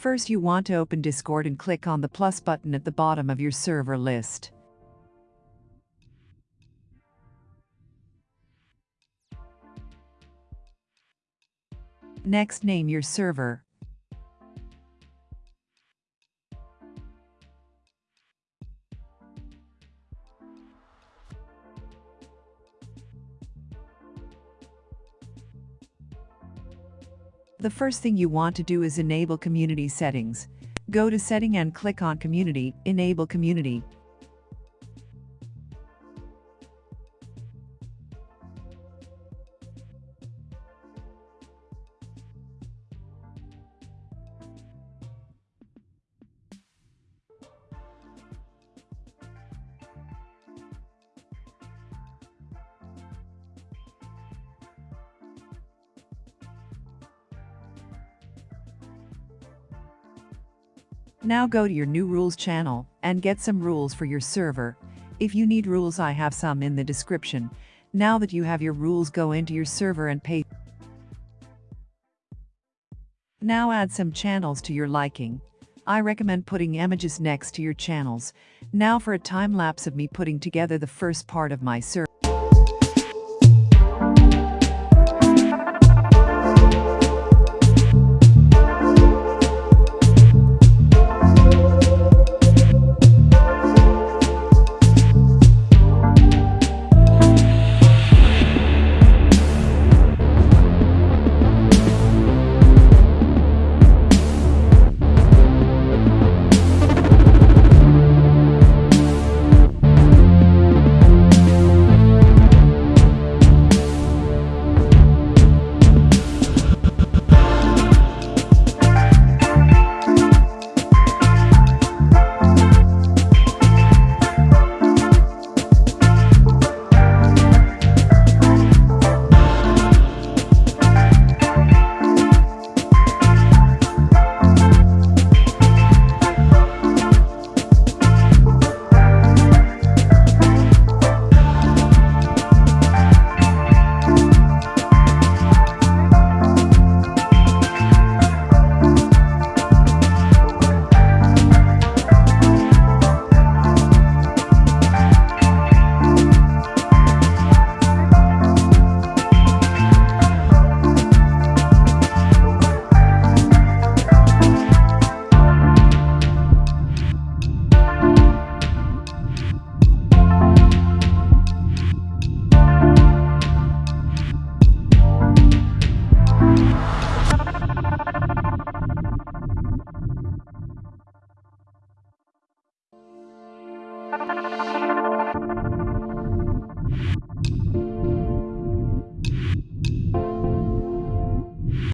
First you want to open Discord and click on the plus button at the bottom of your server list. Next name your server. The first thing you want to do is enable community settings. Go to setting and click on community, enable community. Now go to your new rules channel and get some rules for your server. If you need rules I have some in the description. Now that you have your rules go into your server and pay. Now add some channels to your liking. I recommend putting images next to your channels. Now for a time lapse of me putting together the first part of my server.